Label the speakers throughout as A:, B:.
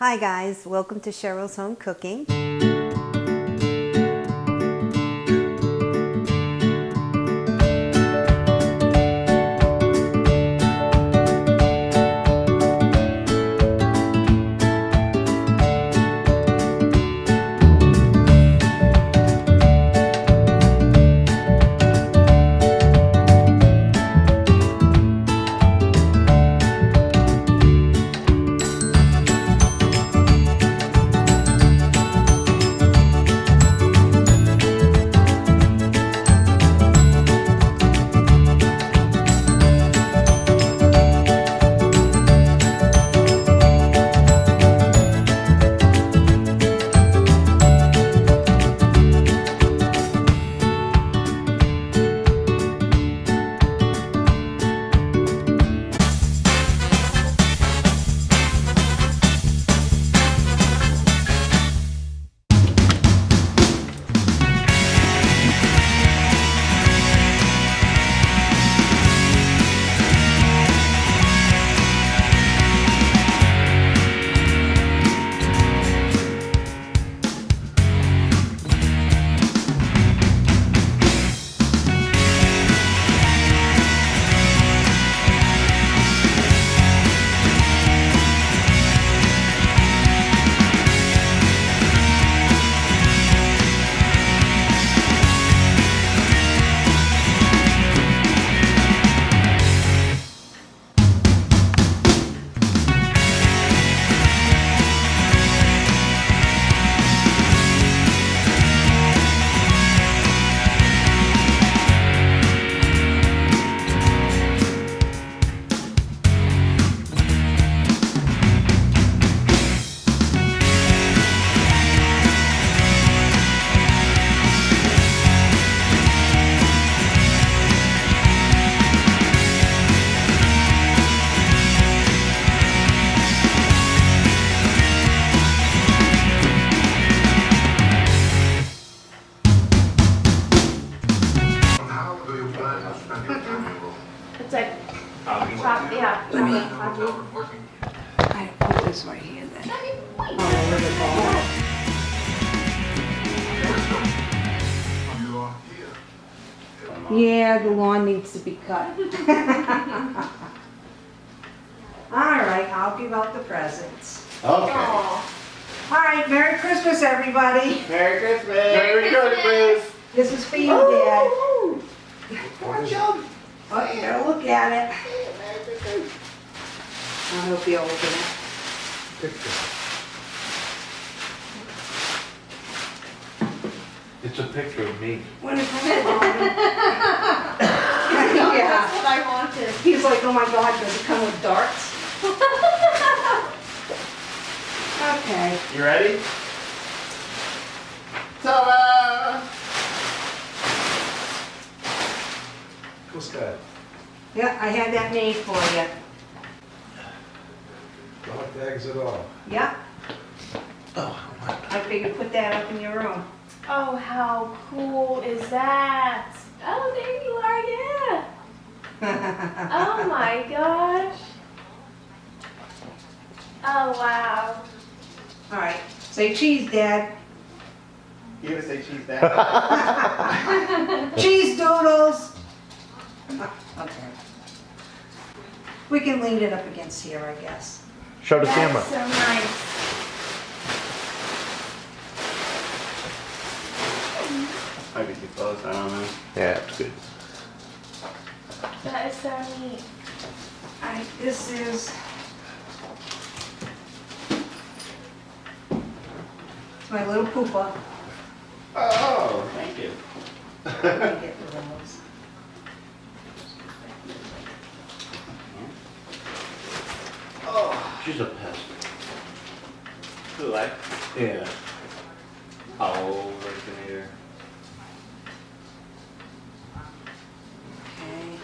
A: Hi guys, welcome to Cheryl's Home Cooking.
B: Be cut. All right, I'll give out the presents.
C: Okay.
D: Aw.
B: All right, Merry Christmas, everybody.
C: Merry Christmas. Merry Christmas.
B: This is for you, Dad.
C: Come on, Joe.
B: Oh, you gotta look at it. Merry Christmas. I hope you open it. Picture.
E: It's a picture of me.
B: When it comes along. Yeah,
D: That's what I wanted.
B: he's like, oh my God, does it come with darts? Okay.
C: You ready? Ta-da!
E: What's that?
B: Yeah, I had that made for you.
E: Dog tags it all.
B: Yeah,
E: Oh,
B: I figured put that up in your room.
D: Oh, how cool is that? Oh, there you are, yeah. Oh my gosh. Oh, wow.
B: All right, say cheese, Dad.
C: You gonna say cheese Dad?
B: Cheese doodles. Oh, okay. We can lean it up against here, I guess.
E: Show the
D: That's
E: camera.
D: so nice.
C: Might be too close, I don't know.
E: Yeah, it's good.
D: That is so neat.
B: All right, this is. It's my little poopa.
C: Oh, thank you.
B: Let me get rid of.
C: Oh,
E: She's a pest.
C: who like?
E: Yeah.
C: Oh, originator.
B: Okay.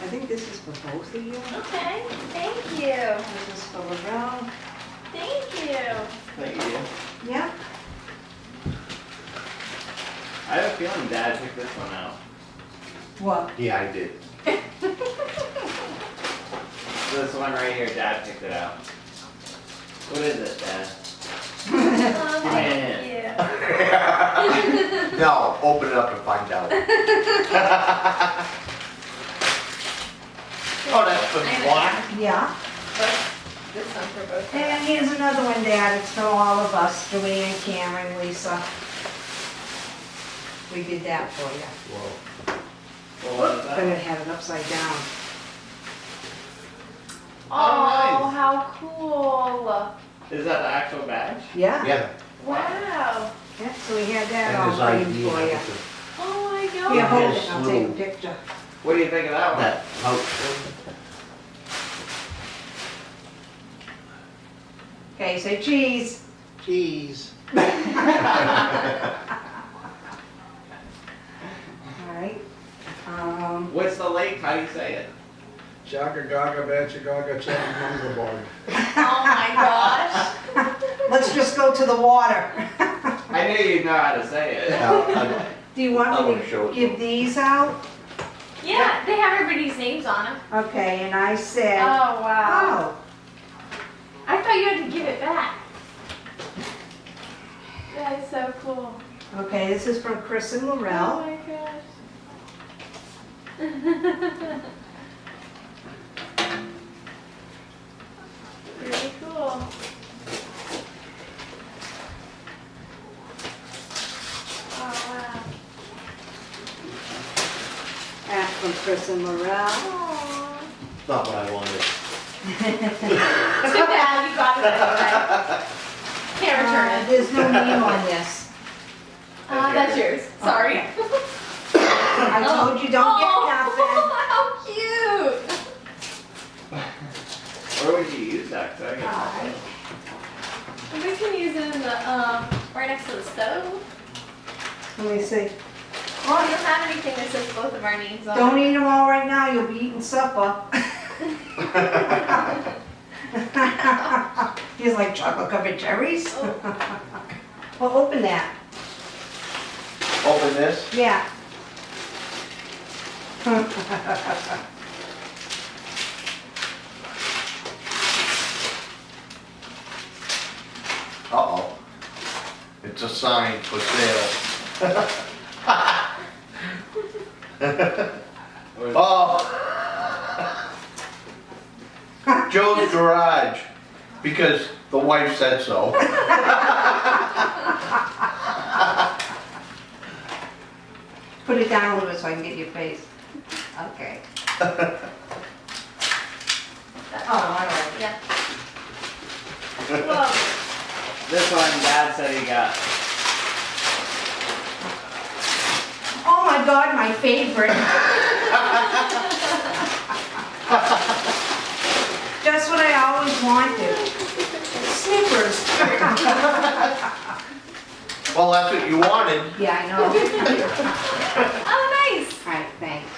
B: I think this is for both of you.
D: Okay, thank you.
B: This is for Laurel.
D: Thank you.
C: Thank you.
B: Yeah.
C: I have a feeling Dad picked this one out.
B: What?
E: Yeah, I did.
C: This one right here, Dad picked it out. What is it, Dad?
D: Oh,
C: Yeah.
D: thank you.
F: No, open it up and find out. Oh, that's for black?
B: Yeah.
D: This one for both.
B: And here's another one, Dad, it's for all of us, Joanne, Cameron, Lisa. We did that for you.
E: Whoa.
C: Well, what is
B: But
C: that?
B: it had it upside down.
D: Oh, how cool.
C: Is that the actual badge?
B: Yeah?
F: Yeah.
D: Wow.
B: Yeah, so we had that
F: And
B: all
F: his
B: framed
F: ID
B: for you.
D: Oh my
B: Here,
D: god.
B: hold
F: Yes,
B: it, I'll take a picture.
C: What do you think of that one?
F: That pouch.
B: Okay, say cheese.
F: Cheese.
B: All right. Um,
C: What's the lake? How do you say it?
E: Chaka gaga, bacha gaga, chaka munga bog.
D: Oh my gosh.
B: let's just go to the water.
C: I knew you'd know how to say it.
F: Now, I-
B: Do you want me
F: wanna show
B: to
F: it
B: give these out?
D: Yeah, they have everybody's names on them.
B: Okay, and I said,
D: Oh wow.
B: oh,
D: I thought you had to give it back. That is so cool.
B: okay, this is from Chris and
D: Oh
B: Laurel.
D: my gosh. Really cool. Oh wow.
B: That's from Chris and Laurel.
D: Aw.
F: Not what I wanted.
D: Too bad you got it anyway. Can't return
B: Uh,
D: it.
B: There's no name on this.
D: Uh, that's yours. Sorry.
B: I told you, don't get nothing.
D: Oh, how cute.
C: Where would you use that? 'Cause I get
B: Alright.
D: We can use it in the, um, right next to the stove.
B: Let me see.
D: Well, I don't have anything that says both of our names on
B: Don't eat them all right now, you'll be eating supper. He's like chocolate covered cherries. Oh. Well, open that.
F: Open this.
B: Yeah.
F: Uh-oh. It's a sign for sale.
C: Where's-
F: Oh. Joe's garage, because the wife said so.
B: Put it down a little bit so I can get your face. Okay. Oh, all right.
D: Yeah. Whoa.
C: This one, Dad said he got.
B: My God, my favorite. Just what I always wanted. Snickers.
F: Well, that's what you wanted.
B: Yeah, I know.
D: Oh, nice.
B: All right, thanks.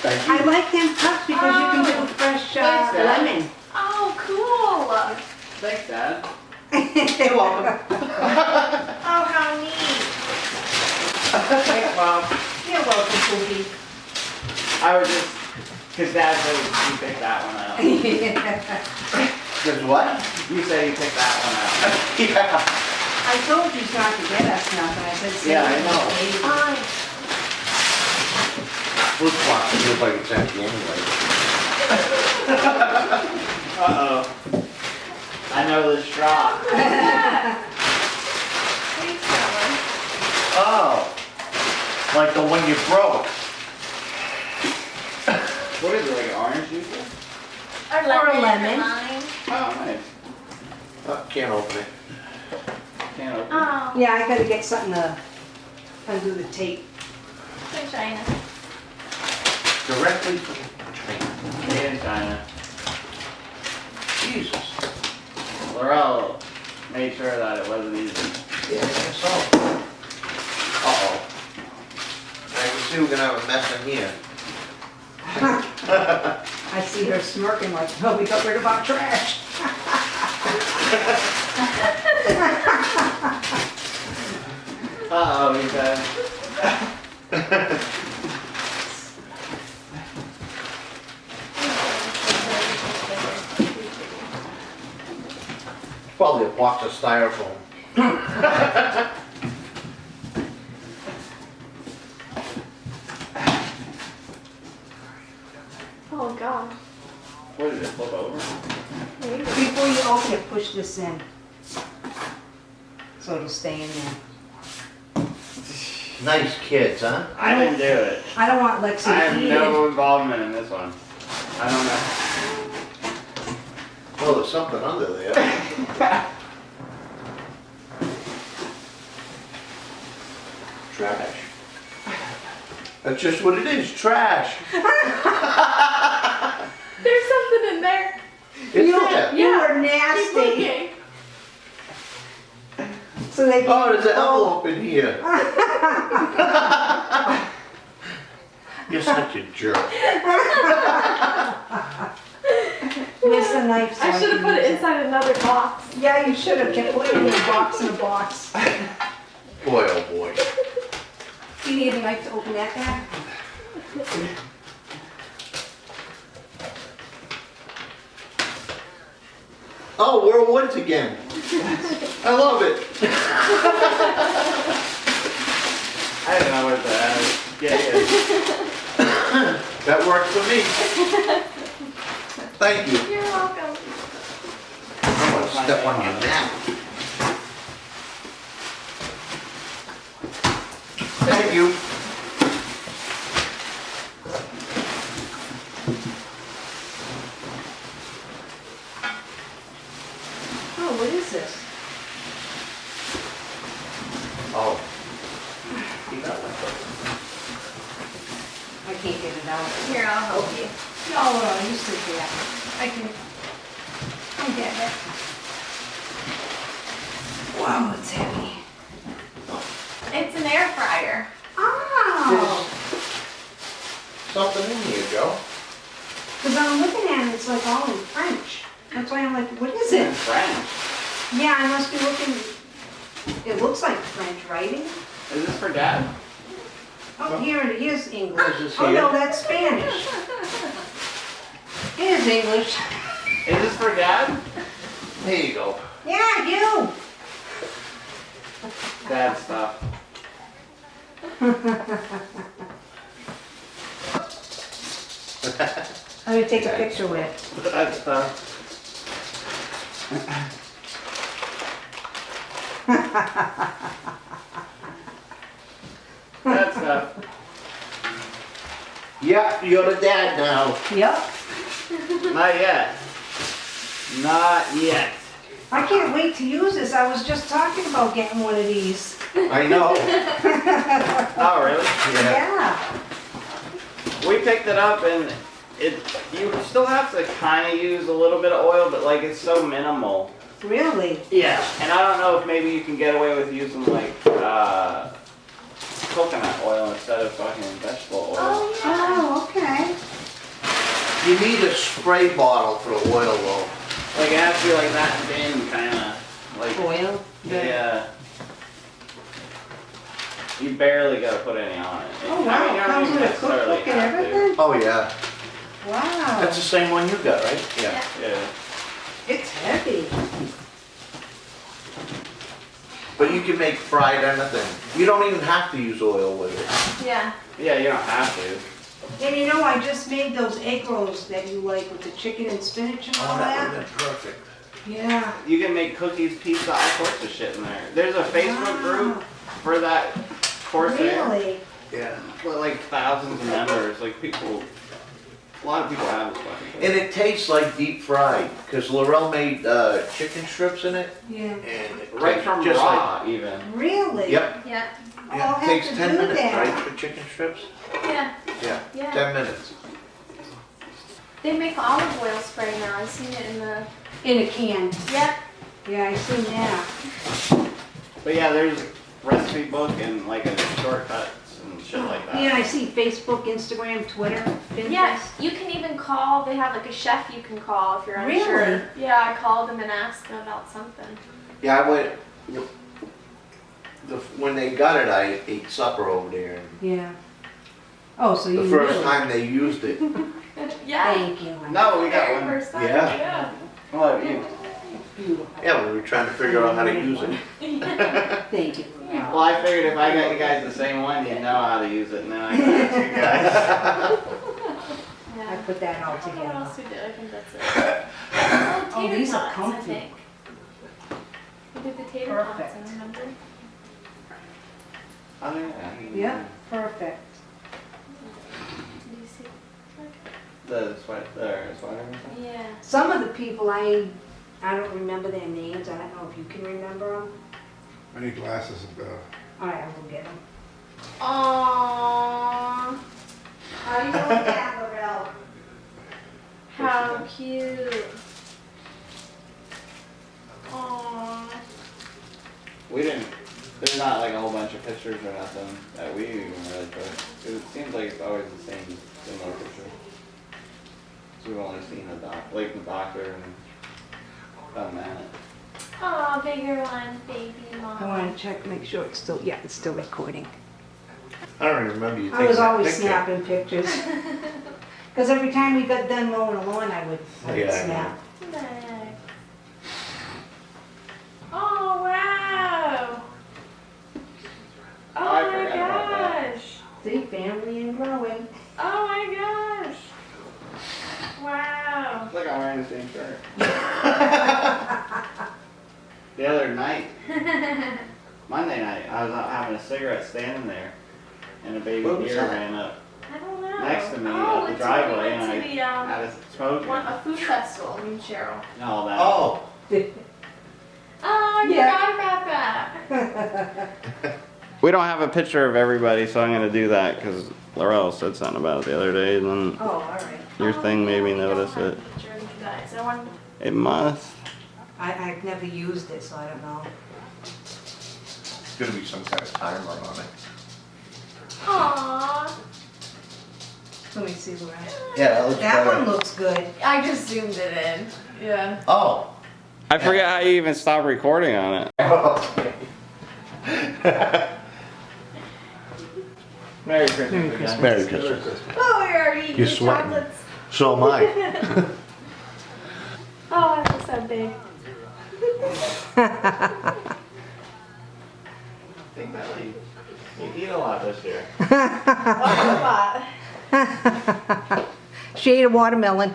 F: Thank you.
B: I like them cups because you can do fresh uh,
C: Thanks, Dad.
B: lemon.
D: Oh, cool.
C: Thanks, Dad.
F: You're welcome.
D: Oh, how neat.
C: Thanks, Mom.
B: You're welcome, Pookie.
C: I was just, cause Dad said you picked that one out.
F: Guess what?
C: You said you picked that one out.
F: Yeah.
B: I told you not to get us nothing. I said, save
C: Yeah, I
B: it,
C: know.
B: save it.
D: Fine.
F: Flip flop, feels like it's empty anyway.
C: Uh-oh. I know the straw.
D: Thanks, Trevor.
F: Oh. Like the one you broke.
C: What is it, like orange juice?
D: Or
B: Or a
D: lemon.
B: lemon.
C: Oh, nice.
F: Uh, Can't open it.
C: Can't open.
D: Oh,
B: Yeah, I gotta get something to undo the tape.
D: so China.
F: Directly from China.
C: Made in China.
F: Jesus.
C: Laurel made sure that it wasn't easy.
F: Yeah, I guess so. Uh-oh. I see we're gonna have a mess in here.
B: I see her smirking like, oh, we got rid of our trash.
C: Uh-oh, he said.
F: Probably a box of styrofoam.
D: Oh god.
C: What did it flip over?
D: Maybe.
B: Before you open it, push this in. So it'll stay in there.
F: Nice kids, huh?
C: I didn't do it.
B: I don't want Lexi
C: I have
B: eat it.
C: no involvement in this one. I don't know.
F: Well, there's something under there. Trash. That's just what it is, trash.
D: There's something in there.
F: It's
B: You,
F: there.
B: you
D: Yeah.
B: are
D: Keep
B: nasty.
D: looking.
B: So they can.
F: Oh, there's an envelope in here. You're such a jerk.
B: Where's the knife? so
D: I should have put it
B: use
D: inside another box.
B: Yeah, you should have kept putting it in a box in a box.
F: Boy, oh boy.
B: You need a knife to open that bag?
F: Oh, we're in woods again. I love it.
C: I don't know what to get it.
F: That works for me. Thank you.
D: You're welcome.
F: I'm gonna step on your neck. Thank you.
B: Oh, what is this?
F: Oh. You got one.
B: I can't get it out.
D: Here, I'll help you.
B: Oh, no, no, you sit there. I can, I get it. Wow, it's heavy.
D: It's an air fryer.
B: Oh, oh.
F: Something in here, Joe.
B: because I'm looking at it, it's like all in French. That's why I'm like, what is
C: In
B: it?
C: French.
B: Yeah, I must be looking, it looks like French writing.
C: Is this for dad?
B: Oh, here it is English.
F: Is
B: Oh, no, that's Spanish. It is English.
C: Is this for dad?
F: There you go.
B: Yeah, you.
C: Dad stuff.
B: I'm going to take a picture with it.
C: Dad stuff. Dad stuff.
F: Yeah, you're the dad now.
B: Yep.
C: Not yet. Not yet.
B: I can't wait to use this. I was just talking about getting one of these.
F: I know.
C: Oh, really?
F: Yeah.
B: Yeah.
C: We picked it up and it, you still have to kind of use a little bit of oil, but like it's so minimal.
B: Really?
C: Yeah. And I don't know if maybe you can get away with using like, uh, coconut oil instead of fucking vegetable oil.
D: Oh, yeah.
B: Oh, okay.
F: You need a spray bottle for the oil though.
C: Like it has to be like that thin, kind of, like,
B: Oil?
C: yeah. You barely gotta put any on it.
B: Oh,
C: I mean,
B: wow.
C: you don't
B: Comes
C: even
B: a cookbook and
C: have to.
B: everything?
F: Oh, yeah.
B: Wow.
F: That's the same one you got, right? Yeah.
C: Yeah.
B: It's heavy.
F: But you can make fried anything. You don't even have to use oil with it.
D: Yeah.
C: Yeah, you don't have to.
B: And you know, I just made those egg rolls that you like with the chicken and spinach and all
F: Oh, that
B: that.
F: would have been perfect.
B: Yeah.
C: You can make cookies, pizza, all sorts of shit in there. There's a Facebook group for that course there.
B: Really?
F: Yeah.
C: With like thousands of members. Like people, a lot of people have this fucking
F: And it tastes like deep fried, because Laurel made uh, chicken strips in it,
B: Yeah.
F: and it
C: Right
F: tastes
C: from
F: just like.
C: raw, even.
B: Really?
F: Yep.
D: Yeah.
B: I'll
F: Yeah,
B: have
F: takes
B: to
F: ten
B: do
F: minutes,
B: that.
F: right, for chicken strips?
D: Yeah.
F: Yeah,
D: Yeah.
F: ten minutes.
D: They make olive oil spray now. I've seen it in the.
B: In a can.
D: Yep.
B: Yeah, I seen that.
C: But yeah, there's a recipe book and like a shortcuts and shit like that.
B: Yeah, I see Facebook, Instagram, Twitter, Pinterest.
D: Yeah. You can even call. They have like a chef you can call if you're unsure.
B: Really?
D: Yeah. I called them and asked them about something.
F: Yeah, I went, the, when they got it, I ate supper over there, and
B: Yeah. Oh, so you
F: the first
B: knew.
F: time they used it,
D: Yeah.
B: Thank you.
C: No, we got
D: Very
C: one.
D: first time.
F: Yeah.
D: Yeah.
C: What, you,
F: Yeah, we were trying to figure out how to use it.
B: Thank you.
C: Well, I figured if I got you guys the same one, you'd know how to use it, and then I can ask you guys.
B: I put that all
D: What
B: together.
D: else we did? I think that's it. Oh, tater
B: these are
D: tots, I
B: comfy.
D: think. We did the tater
B: Perfect.
D: tots, I remember.
C: Oh, yeah.
B: Yeah, perfect.
D: Did you see?
C: The sweat, the sweater.
D: Yeah.
B: Some of the people I, I don't remember their names. I don't know if you can remember them.
E: I need glasses and, uh,
B: All right, I will get them.
D: Aww.
B: How you doing, Gabrielle?
D: How cute. Aww.
C: We didn't. There's not like a whole bunch of pictures or nothing that we even really took. 'Cause It seems like it's always the same similar picture. So we've only seen the doc, like the doctor and done that.
D: Aw, bigger one, baby mom.
B: I want to check, make sure it's still, yeah, it's still recording.
F: I don't even remember you
B: I was always
F: picture.
B: snapping pictures. Because every time we got done mowing the lawn, I would, I would
F: Yeah, I
B: snap.
D: Nice. Oh, wow.
C: Oh, I
D: Oh my
C: forgot about that.
D: gosh.
B: See, family and growing.
D: Oh my gosh. Wow.
C: It's like I'm wearing the same shirt. the other night, Monday night, I was out having a cigarette standing there, and a baby
F: What
C: deer ran up
D: I don't know.
C: next to me
D: oh,
C: up the driveway, and I
D: the, um,
C: had a smoke
D: one, a food festival in Cheryl.
C: all that.
F: Oh,
D: Oh, I
B: Yeah.
D: forgot about that.
C: We don't have a picture of everybody, so I'm gonna do that because Laurel said something about it the other day, and then
B: Oh, all right.
C: your
D: Oh,
C: thing made me notice it.
D: of you guys. I
C: It must.
B: I, I've never used it, so I don't know.
F: it's gonna be some kind of timer on it.
D: Aww.
B: Let me see, Lorraine.
F: Yeah, that looks
B: That
F: better.
B: one looks good.
D: I just zoomed it in. Yeah.
F: Oh.
C: I forget how you even stopped recording on it. Merry Christmas.
B: Merry. Christmas.
F: Merry Christmas.
D: Oh, you're already eating
F: You're
D: your
F: sweating.
D: chocolates.
F: So am I.
D: Oh, that was so big.
C: Big belly. You eat a lot this year.
D: she
B: ate a watermelon.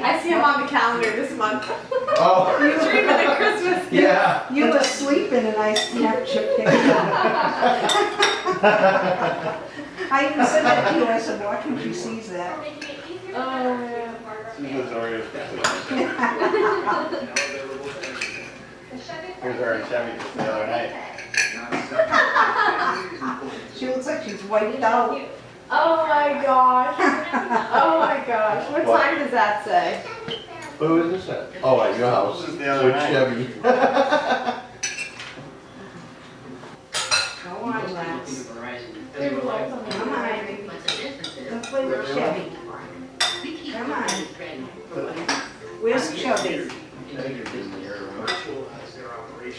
D: I see him on the calendar this month.
F: Oh, you
D: Dreaming of Christmas.
F: yeah.
B: You were sleeping and I snapped your picture. I even said that to you, I said, watch when she sees that.
D: Oh, yeah.
C: This is Here's our Chevy just the other night.
B: She looks like she's wiped out.
D: Oh my gosh. Oh my gosh. What
F: What?
D: time does that say?
F: Who is this at? Oh, at your house.
C: This is the other
F: With
C: night.
F: Chevy.
B: Go on, lads.
D: There's a light on
B: Come on. Let's play with Chevy. Come on. Where's Chubby?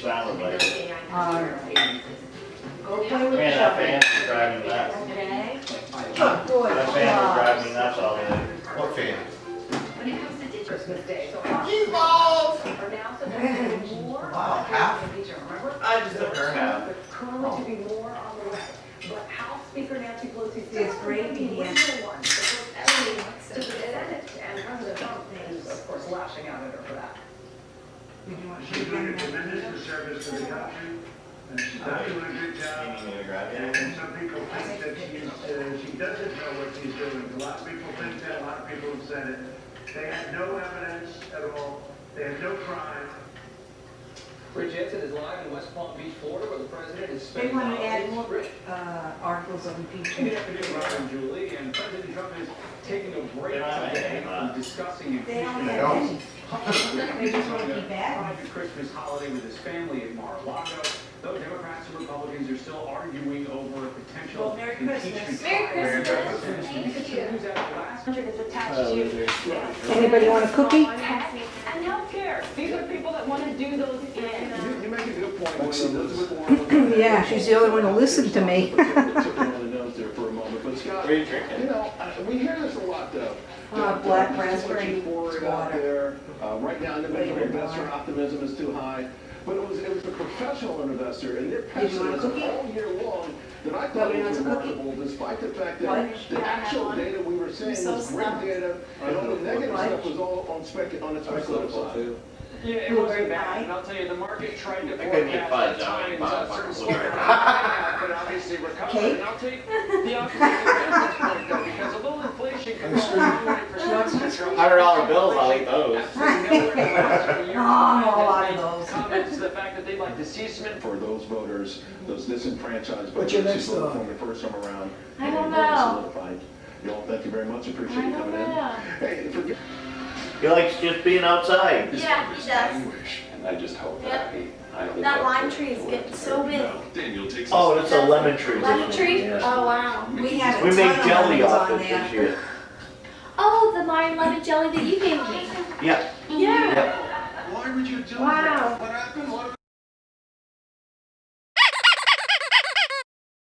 C: Sounded like it.
B: Alright. Go play with
C: Man, that
B: Chubby.
C: fan is driving me nuts.
D: Okay.
B: Good boy.
C: That fan will drive me nuts all day.
F: What fan? Wow, half?
C: I just took her half.
G: currently to be more on the way. But House Speaker Nancy Pelosi said.
B: There's gravy here.
G: The one that puts everything to the Senate, and President Trump is, of course, lashing out at her for that.
H: She's doing a tremendous service to the country, and she's not doing a good job.
C: need me to grab
H: And some people think that she's, uh, she doesn't know what she's doing. A lot of people think that, a lot of people have said it. They have no evidence at all. They have no crime.
I: Rich Jensen is live in West Palm Beach, Florida, where the president is
B: They want to add more, uh, articles of
I: Good
B: impeachment.
I: afternoon, Robin Julie, and President Trump is taking a break
C: They don't have
I: today
C: anything left.
I: from discussing
B: They don't
I: impeachment.
B: have any.
I: They
B: They just want to keep adding.
I: Private Christmas holiday with his family at Mar-a-Lago. Though Democrats and Republicans are still arguing over a potential
B: Well, Merry Christmas.
I: impeachment.
D: Merry
I: trial.
D: Christmas.
I: Thank you. News out last
G: Is attached to
C: is there?
B: Anybody want a cookie?
G: tech and healthcare. These are people that want to do those things.
I: You uh, you make a good point. when Elizabeth Warren-
B: Yeah, she's the only one who listened to me.
I: Scott,
C: What are you
I: You
C: drinking?
I: know, I- we hear this a lot though.
B: Uh,
I: that,
B: black
I: there's too much
B: raspberry
I: euphoria out there. Uh, right now, individual
B: Flavored
I: investor
B: water.
I: optimism is too high. But it was, it was a professional investor and their
B: Did you a
I: pessimism all year long that I thought
B: me
I: was
B: to want a cookie?
I: remarkable, despite the fact
B: What?
I: that the
D: Yeah, I have
I: actual
D: one.
I: data we were saying
D: so
I: was great data, and all the negative stuff was all on spec, on the
C: I'm
I: speculative side.
C: Too.
G: Yeah, it wasn't
B: pie.
G: bad, and I'll tell you, the market tried to
C: I couldn't
G: forecast
C: fudge,
G: at
C: I
G: times
C: would buy a
G: a certain
C: fucking
G: slowdown, but obviously recovered,
B: Cake?
G: and I'll take the opposite of this point though, because a little inflation can go a long way for some control.
C: Hundred dollar bills, I'll eat those.
G: Absolutely nowhere in the last few years.
B: Oh, I'm all
G: Has
B: out of
G: made
B: those.
G: Comments to the fact that they'd like to see some
I: For those voters, those disenfranchised
E: What's your
I: voters
E: next
I: who voted
E: thought?
I: for me the first time around.
D: I
I: and
D: don't
I: they
D: know.
I: solidified. Y'all, thank you very much, appreciate you coming in. Hey, forget.
J: He likes just being outside.
D: Yeah, he does.
I: And I just hope
D: Yep.
I: I, I
D: That lime tree is getting so big.
J: Oh, it's a lemon tree.
D: Lemon tree?
J: Yeah.
D: Oh, wow.
B: We had a
J: We made jelly
B: lemons
J: off
B: on
J: it this year.
D: Oh, the lime lemon jelly that you gave me.
J: Yeah.
D: Yeah.
J: Yep.
H: Why would you do
D: Wow.
H: What happened? What